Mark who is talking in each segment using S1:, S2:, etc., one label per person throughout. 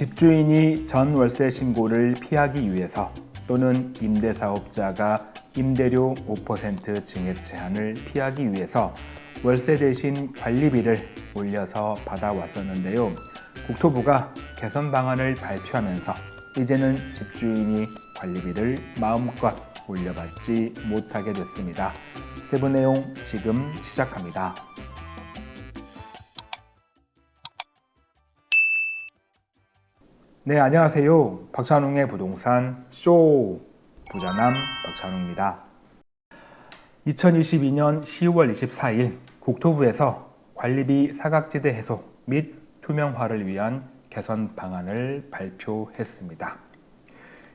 S1: 집주인이 전 월세 신고를 피하기 위해서 또는 임대사업자가 임대료 5% 증액 제한을 피하기 위해서 월세 대신 관리비를 올려서 받아왔었는데요. 국토부가 개선 방안을 발표하면서 이제는 집주인이 관리비를 마음껏 올려받지 못하게 됐습니다. 세부 내용 지금 시작합니다. 네, 안녕하세요. 박찬웅의 부동산 쇼 부자남 박찬웅입니다. 2022년 10월 24일 국토부에서 관리비 사각지대 해소 및 투명화를 위한 개선 방안을 발표했습니다.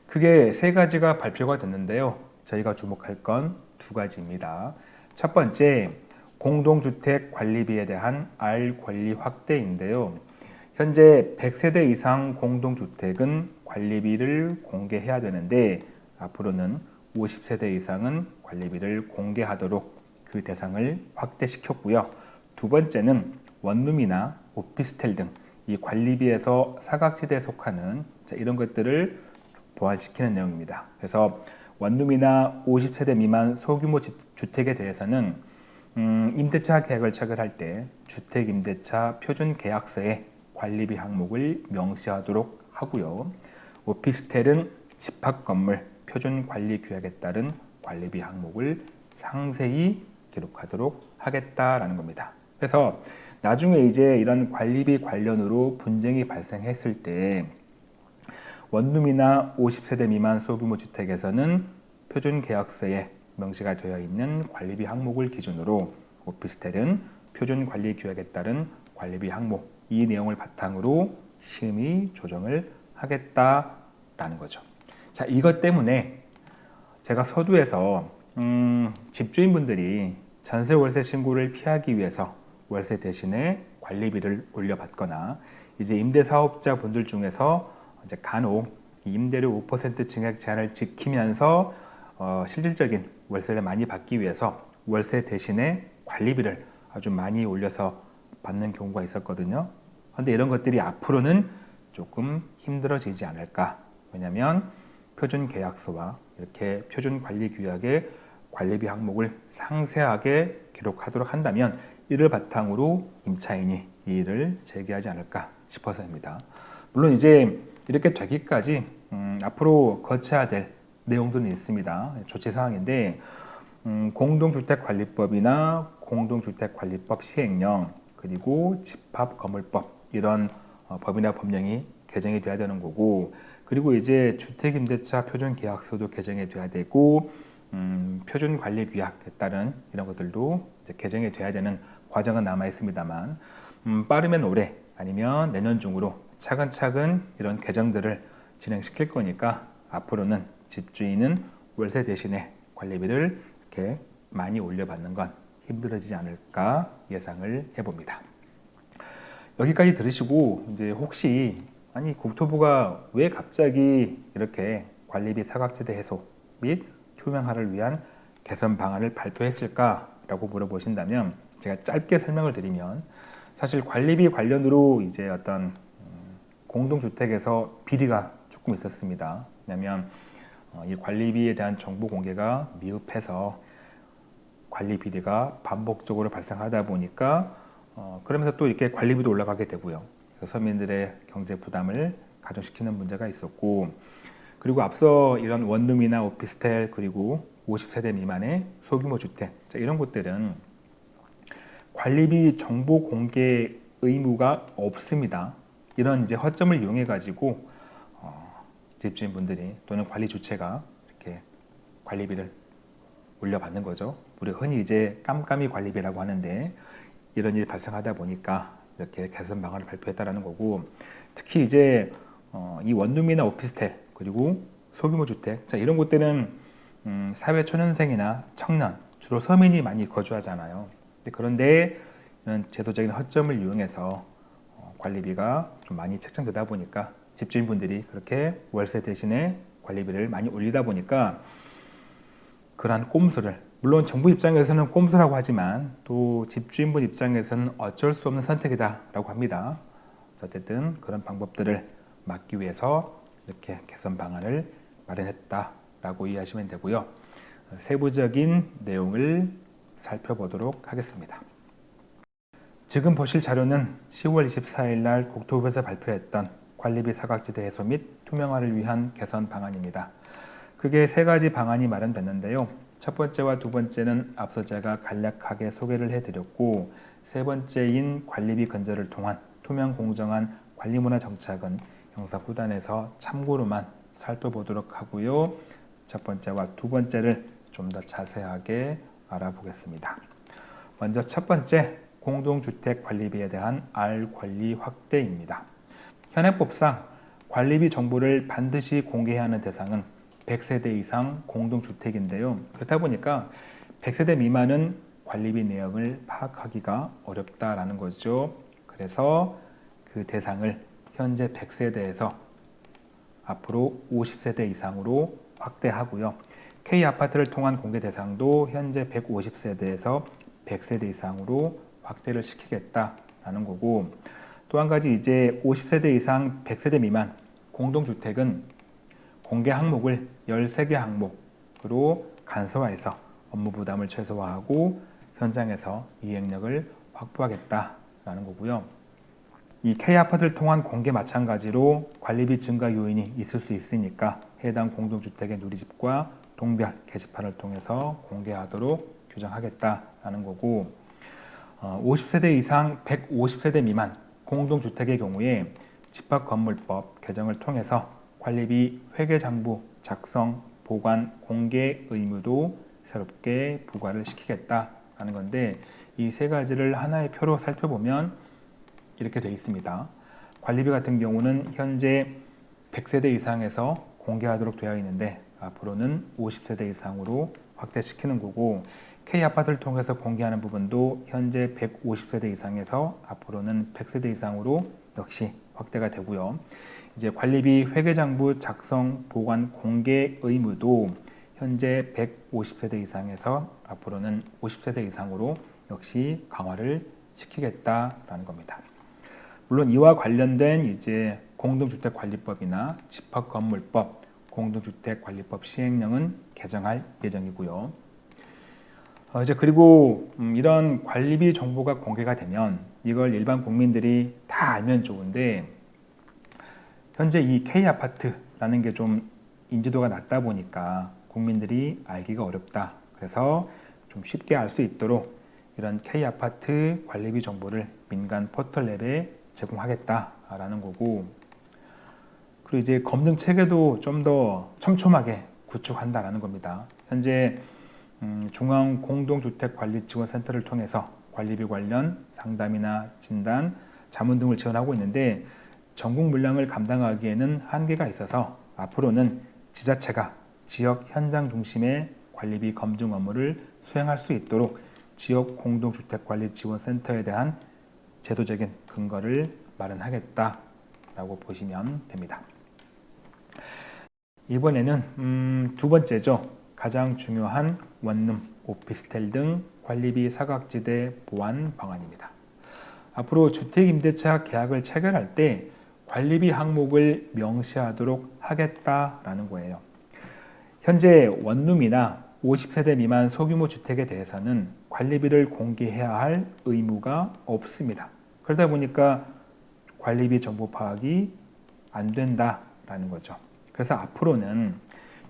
S1: 크게 세 가지가 발표가 됐는데요. 저희가 주목할 건 두 가지입니다. 첫 번째, 공동주택 관리비에 대한 알 권리 확대인데요. 현재 100세대 이상 공동주택은 관리비를 공개해야 되는데 앞으로는 50세대 이상은 관리비를 공개하도록 그 대상을 확대시켰고요. 두 번째는 원룸이나 오피스텔 등 이 관리비에서 사각지대에 속하는 이런 것들을 보완시키는 내용입니다. 그래서 원룸이나 50세대 미만 소규모 주택에 대해서는 음, 임대차 계약을 체결할 때 주택임대차 표준계약서에 관리비 항목을 명시하도록 하고요. 오피스텔은 집합건물 표준관리규약에 따른 관리비 항목을 상세히 기록하도록 하겠다라는 겁니다. 그래서 나중에 이제 이런 관리비 관련으로 분쟁이 발생했을 때 원룸이나 50세대 미만 소규모 주택에서는 표준 계약서에 명시가 되어 있는 관리비 항목을 기준으로 오피스텔은 표준 관리 규약에 따른 관리비 항목 이 내용을 바탕으로 심의 조정을 하겠다라는 거죠. 자, 이것 때문에 제가 서두에서 음, 집주인분들이 전세 월세 신고를 피하기 위해서 월세 대신에 관리비를 올려받거나 이제 임대사업자 분들 중에서 이제 간혹 임대료 5% 증액 제한을 지키면서 어, 실질적인 월세를 많이 받기 위해서 월세 대신에 관리비를 아주 많이 올려서 받는 경우가 있었거든요. 그런데 이런 것들이 앞으로는 조금 힘들어지지 않을까. 왜냐하면 표준 계약서와 이렇게 표준 관리 규약의 관리비 항목을 상세하게 기록하도록 한다면 이를 바탕으로 임차인이 이 일을 제기하지 않을까 싶어서입니다. 물론 이제 이렇게 되기까지 음, 앞으로 거쳐야 될 내용들은 있습니다. 조치 사항인데 음, 공동주택관리법이나 공동주택관리법 시행령 그리고 집합건물법 이런 어, 법이나 법령이 개정이 돼야 되는 거고 그리고 이제 주택임대차 표준계약서도 개정이 돼야 되고 음, 표준관리규약에 따른 이런 것들도 개정이 돼야 되는 과정은 남아 있습니다만 음, 빠르면 올해 아니면 내년 중으로 차근차근 이런 개정들을 진행시킬 거니까 앞으로는 집주인은 월세 대신에 관리비를 이렇게 많이 올려받는 건 힘들어지지 않을까 예상을 해봅니다. 여기까지 들으시고 이제 혹시 아니 국토부가 왜 갑자기 이렇게 관리비 사각지대 해소 및 투명화를 위한 개선 방안을 발표했을까 라고 물어보신다면 제가 짧게 설명을 드리면 사실 관리비 관련으로 이제 어떤 음, 공동주택에서 비리가 조금 있었습니다. 왜냐하면 어, 이 관리비에 대한 정보 공개가 미흡해서 관리 비리가 반복적으로 발생하다 보니까 어, 그러면서 또 이렇게 관리비도 올라가게 되고요. 서민들의 경제 부담을 가중시키는 문제가 있었고 그리고 앞서 이런 원룸이나 오피스텔 그리고 50세대 미만의 소규모 주택 자, 이런 곳들은 관리비 정보 공개 의무가 없습니다. 이런 이제 허점을 이용해 가지고 어, 집주인분들이 또는 관리 주체가 이렇게 관리비를 올려받는 거죠. 우리 흔히 이제 깜깜이 관리비라고 하는데 이런 일이 발생하다 보니까 이렇게 개선 방안을 발표했다는 거고 특히 이제 어, 이 원룸이나 오피스텔 그리고 소규모 주택 자 이런 곳들은 음, 사회 초년생이나 청년 주로 서민이 많이 거주하잖아요. 그런데 이런 제도적인 허점을 이용해서 어, 관리비가 좀 많이 책정되다 보니까 집주인분들이 그렇게 월세 대신에 관리비를 많이 올리다 보니까 그러한 꼼수를 물론 정부 입장에서는 꼼수라고 하지만 또 집주인분 입장에서는 어쩔 수 없는 선택이다 라고 합니다. 어쨌든 그런 방법들을 막기 위해서 이렇게 개선 방안을 마련했다 라고 이해하시면 되고요. 세부적인 내용을 살펴보도록 하겠습니다. 지금 보실 자료는 10월 24일 날 국토부에서 발표했던 관리비 사각지대 해소 및 투명화를 위한 개선 방안입니다. 그게 세 가지 방안이 마련됐는데요. 첫 번째와 두 번째는 앞서 제가 간략하게 소개를 해드렸고 세 번째인 관리비 건설을 통한 투명 공정한 관리문화 정착은 영상 후단에서 참고로만 살펴보도록 하고요. 첫 번째와 두 번째를 좀 더 자세하게 알아보겠습니다. 먼저 첫 번째 공동주택 관리비에 대한 R 권리 확대입니다. 현행법상 관리비 정보를 반드시 공개해야 하는 대상은 100세대 이상 공동주택인데요. 그렇다 보니까 100세대 미만은 관리비 내역을 파악하기가 어렵다라는 거죠. 그래서 그 대상을 현재 100세대에서 앞으로 50세대 이상으로 확대하고요. K아파트를 통한 공개 대상도 현재 150세대에서 100세대 이상으로 확대를 시키겠다라는 거고 또 한 가지 이제 50세대 이상 100세대 미만 공동주택은 공개 항목을 13개 항목으로 간소화해서 업무 부담을 최소화하고 현장에서 이행력을 확보하겠다라는 거고요. 이 K아파트를 통한 공개 마찬가지로 관리비 증가 요인이 있을 수 있으니까 해당 공동주택의 누리집과 동별 게시판을 통해서 공개하도록 규정하겠다라는 거고 50세대 어, 이상 150세대 미만 공동주택의 경우에 집합건물법 개정을 통해서 관리비 회계장부 작성, 보관, 공개 의무도 새롭게 부과를 시키겠다라는 건데 이 세 가지를 하나의 표로 살펴보면 이렇게 되어 있습니다. 관리비 같은 경우는 현재 100세대 이상에서 공개하도록 되어 있는데 앞으로는 50세대 이상으로 확대시키는 거고 K아파트를 통해서 공개하는 부분도 현재 150세대 이상에서 앞으로는 100세대 이상으로 역시 확대가 되고요. 이제 관리비 회계장부 작성 보관 공개 의무도 현재 150세대 이상에서 앞으로는 50세대 이상으로 역시 강화를 시키겠다라는 겁니다. 물론 이와 관련된 이제 공동주택관리법이나 집합건물법, 공동주택관리법 시행령은 개정할 예정이고요. 어, 이제 그리고 음, 이런 관리비 정보가 공개가 되면 이걸 일반 국민들이 다 알면 좋은데 현재 이 K 아파트라는 게 좀 인지도가 낮다 보니까 국민들이 알기가 어렵다. 그래서 좀 쉽게 알 수 있도록 이런 K 아파트 관리비 정보를 민간 포털 앱에 제공하겠다라는 거고 그리고 이제 검증 체계도 좀 더 촘촘하게 구축한다라는 겁니다. 현재 음, 중앙공동주택관리지원센터를 통해서 관리비 관련 상담이나 진단, 자문 등을 지원하고 있는데 전국 물량을 감당하기에는 한계가 있어서 앞으로는 지자체가 지역 현장 중심의 관리비 검증 업무를 수행할 수 있도록 지역 공동주택관리 지원센터에 대한 제도적인 근거를 마련하겠다라고 보시면 됩니다. 이번에는 음, 두 번째죠. 가장 중요한 원룸, 오피스텔 등 관리비 사각지대 보완 방안입니다. 앞으로 주택임대차 계약을 체결할 때 관리비 항목을 명시하도록 하겠다라는 거예요. 현재 원룸이나 50세대 미만 소규모 주택에 대해서는 관리비를 공개해야 할 의무가 없습니다. 그러다 보니까 관리비 정보 파악이 안 된다라는 거죠. 그래서 앞으로는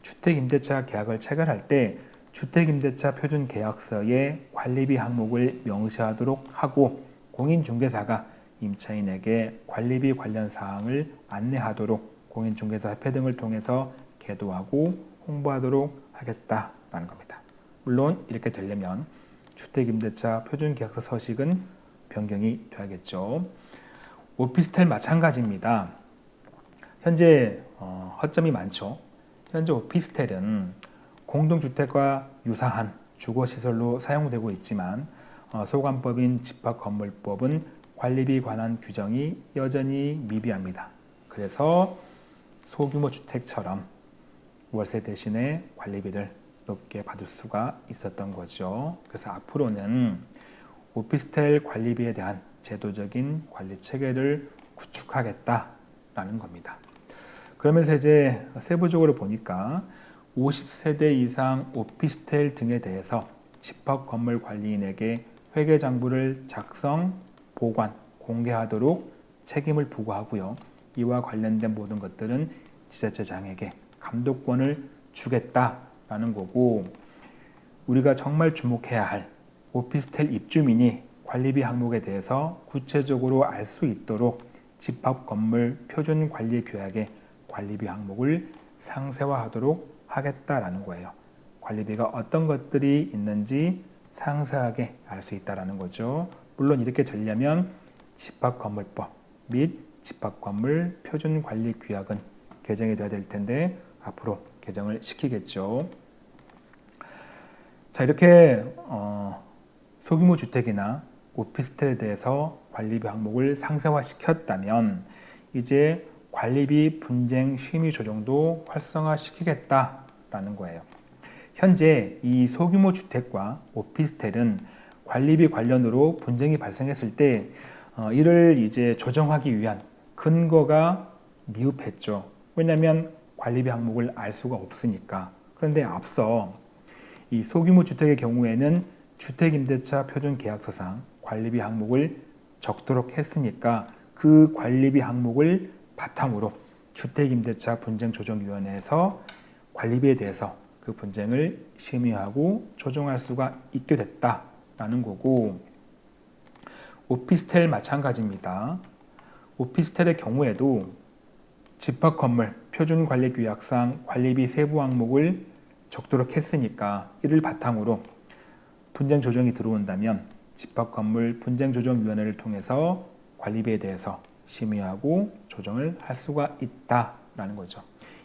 S1: 주택임대차 계약을 체결할 때 주택임대차 표준계약서에 관리비 항목을 명시하도록 하고 공인중개사가 임차인에게 관리비 관련 사항을 안내하도록 공인중개사 협회 등을 통해서 계도하고 홍보하도록 하겠다라는 겁니다. 물론 이렇게 되려면 주택임대차 표준계약서 서식은 변경이 돼야겠죠. 오피스텔 마찬가지입니다. 현재 어, 허점이 많죠. 현재 오피스텔은 공동주택과 유사한 주거시설로 사용되고 있지만 어, 소관법인 집합건물법은 관리비 관한 규정이 여전히 미비합니다. 그래서 소규모 주택처럼 월세 대신에 관리비를 높게 받을 수가 있었던 거죠. 그래서 앞으로는 오피스텔 관리비에 대한 제도적인 관리 체계를 구축하겠다라는 겁니다. 그러면서 이제 세부적으로 보니까 50세대 이상 오피스텔 등에 대해서 집합 건물 관리인에게 회계 장부를 작성, 보관, 공개하도록 책임을 부과하고요. 이와 관련된 모든 것들은 지자체장에게 감독권을 주겠다라는 거고 우리가 정말 주목해야 할 오피스텔 입주민이 관리비 항목에 대해서 구체적으로 알 수 있도록 집합 건물 표준 관리 규약의 관리비 항목을 상세화하도록 하겠다라는 거예요. 관리비가 어떤 것들이 있는지 상세하게 알 수 있다라는 거죠. 물론 이렇게 되려면 집합건물법 및 집합건물 표준관리규약은 개정이 돼야 될 텐데 앞으로 개정을 시키겠죠. 자 이렇게 어, 소규모 주택이나 오피스텔에 대해서 관리비 항목을 상세화시켰다면 이제 관리비 분쟁 심의 조정도 활성화시키겠다라는 거예요. 현재 이 소규모 주택과 오피스텔은 관리비 관련으로 분쟁이 발생했을 때 어, 이를 이제 조정하기 위한 근거가 미흡했죠. 왜냐하면 관리비 항목을 알 수가 없으니까. 그런데 앞서 이 소규모 주택의 경우에는 주택임대차 표준계약서상 관리비 항목을 적도록 했으니까 그 관리비 항목을 바탕으로 주택임대차 분쟁조정위원회에서 관리비에 대해서 그 분쟁을 심의하고 조정할 수가 있게 됐다 라는 거고 오피스텔 마찬가지입니다. 오피스텔의 경우에도 집합 건물 표준 관리 규약상 관리비 세부 항목을 적도록 했으니까 이를 바탕으로 분쟁 조정이 들어온다면 집합 건물 분쟁 조정 위원회를 통해서 관리비에 대해서 심의하고 조정을 할 수가 있다라는 거죠.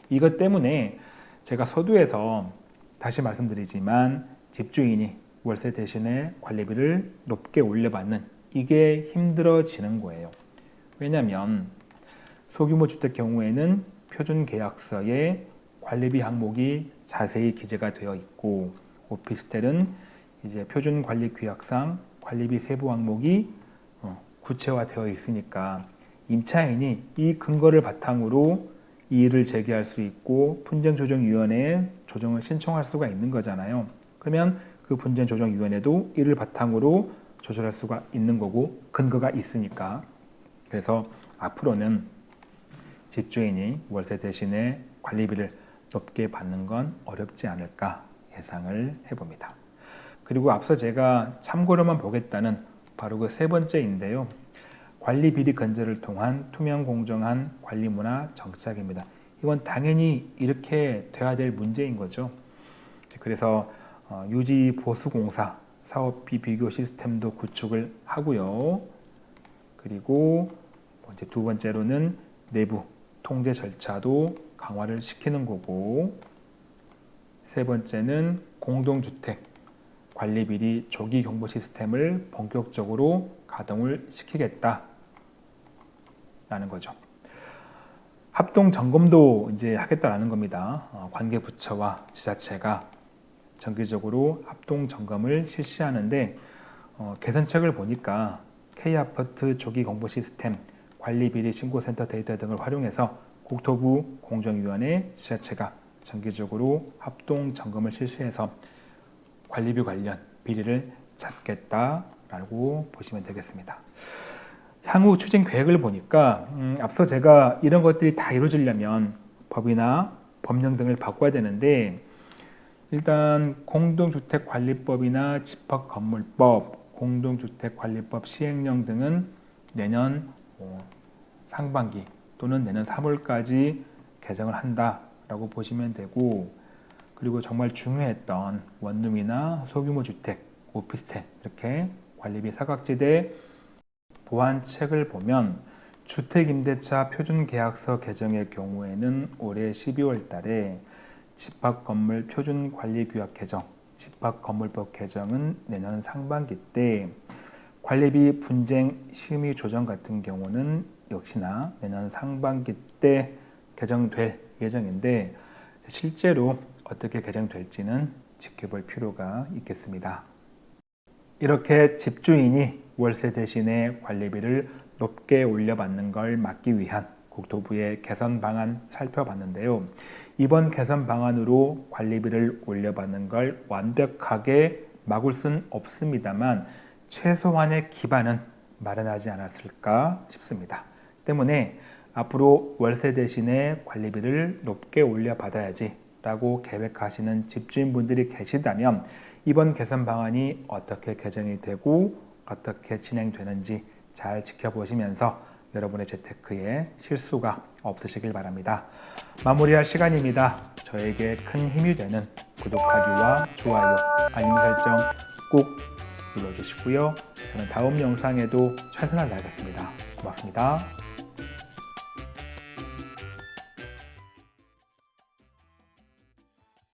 S1: 이것 때문에 제가 서두에서 다시 말씀드리지만 집주인이 월세 대신에 관리비를 높게 올려받는 이게 힘들어지는 거예요. 왜냐하면 소규모 주택 경우에는 표준 계약서에 관리비 항목이 자세히 기재가 되어 있고 오피스텔은 이제 표준 관리 규약상 관리비 세부 항목이 어, 구체화되어 있으니까 임차인이 이 근거를 바탕으로 이의를 제기할 수 있고 분쟁조정위원회에 조정을 신청할 수가 있는 거잖아요. 그러면 그 분쟁조정위원회도 이를 바탕으로 조절할 수가 있는 거고 근거가 있으니까 그래서 앞으로는 집주인이 월세 대신에 관리비를 높게 받는 건 어렵지 않을까 예상을 해봅니다. 그리고 앞서 제가 참고로만 보겠다는 바로 그 세 번째인데요. 관리 비리 건재를 통한 투명 공정한 관리 문화 정착입니다. 이건 당연히 이렇게 돼야 될 문제인 거죠. 그래서 어, 유지 보수 공사 사업비 비교 시스템도 구축을 하고요. 그리고 이제 두 번째로는 내부 통제 절차도 강화를 시키는 거고 세 번째는 공동주택 관리 비리 조기 경보 시스템을 본격적으로 가동을 시키겠다 라는 거죠. 합동 점검도 이제 하겠다라는 겁니다. 어, 관계 부처와 지자체가 정기적으로 합동 점검을 실시하는데 어, 개선책을 보니까 K아파트 조기 공보 시스템, 관리비리 신고센터 데이터 등을 활용해서 국토부 공정위원회 지자체가 정기적으로 합동 점검을 실시해서 관리비 관련 비리를 잡겠다라고 보시면 되겠습니다. 향후 추진 계획을 보니까 음, 앞서 제가 이런 것들이 다 이루어지려면 법이나 법령 등을 바꿔야 되는데 일단 공동주택관리법이나 집합건물법, 공동주택관리법 시행령 등은 내년 뭐 상반기 또는 내년 3월까지 개정을 한다라고 보시면 되고 그리고 정말 중요했던 원룸이나 소규모 주택, 오피스텔 이렇게 관리비 사각지대 보완책을 보면 주택임대차 표준계약서 개정의 경우에는 올해 12월 달에 집합건물 표준관리규약 개정, 집합건물법 개정은 내년 상반기 때 관리비 분쟁 심의 조정 같은 경우는 역시나 내년 상반기 때 개정될 예정인데 실제로 어떻게 개정될지는 지켜볼 필요가 있겠습니다. 이렇게 집주인이 월세 대신에 관리비를 높게 올려받는 걸 막기 위한 국토부의 개선 방안 살펴봤는데요. 이번 개선 방안으로 관리비를 올려받는 걸 완벽하게 막을 순 없습니다만 최소한의 기반은 마련하지 않았을까 싶습니다. 때문에 앞으로 월세 대신에 관리비를 높게 올려받아야지 라고 계획하시는 집주인분들이 계시다면 이번 개선 방안이 어떻게 개정이 되고 어떻게 진행되는지 잘 지켜보시면서 여러분의 재테크에 실수가 없으시길 바랍니다. 마무리할 시간입니다. 저에게 큰 힘이 되는 구독하기와 좋아요, 알림 설정 꼭 눌러주시고요. 저는 다음 영상에도 최선을 다하겠습니다. 고맙습니다.